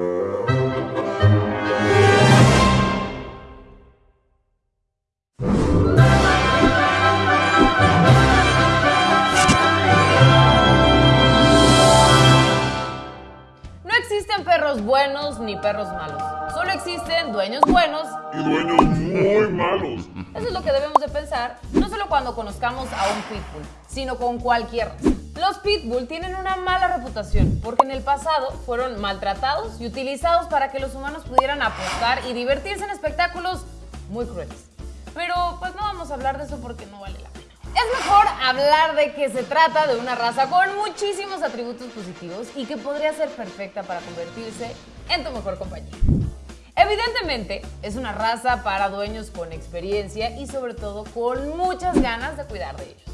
No existen perros buenos ni perros malos. Solo existen dueños buenos y dueños muy malos. Eso es lo que debemos de pensar, no solo cuando conozcamos a un pitbull, sino con cualquier raza. Los pitbull tienen una mala reputación porque en el pasado fueron maltratados y utilizados para que los humanos pudieran apostar y divertirse en espectáculos muy crueles. Pero pues no vamos a hablar de eso porque no vale la pena. Es mejor hablar de que se trata de una raza con muchísimos atributos positivos y que podría ser perfecta para convertirse en tu mejor compañía. Evidentemente, es una raza para dueños con experiencia y sobre todo con muchas ganas de cuidar de ellos.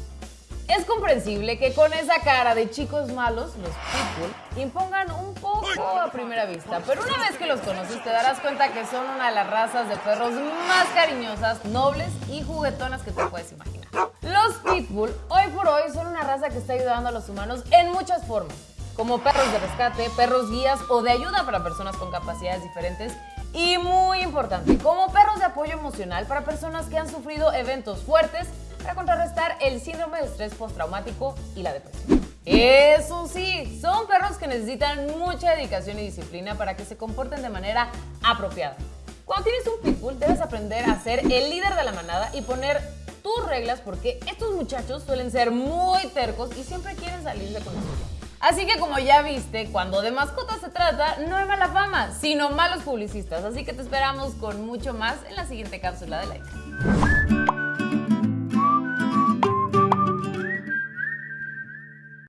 Es comprensible que con esa cara de chicos malos, los pitbull impongan un poco a primera vista, pero una vez que los conoces te darás cuenta que son una de las razas de perros más cariñosas, nobles y juguetonas que te puedes imaginar. Los pitbull hoy por hoy son una raza que está ayudando a los humanos en muchas formas, como perros de rescate, perros guías o de ayuda para personas con capacidades diferentes y muy importante, como perros de apoyo emocional para personas que han sufrido eventos fuertes para contrarrestar el síndrome de estrés postraumático y la depresión. Eso sí, son perros que necesitan mucha dedicación y disciplina para que se comporten de manera apropiada. Cuando tienes un pitbull debes aprender a ser el líder de la manada y poner tus reglas porque estos muchachos suelen ser muy tercos y siempre quieren salirse con la suya. Así que como ya viste, cuando de mascotas se trata, no hay mala fama, sino malos publicistas. Así que te esperamos con mucho más en la siguiente cápsula de Laika.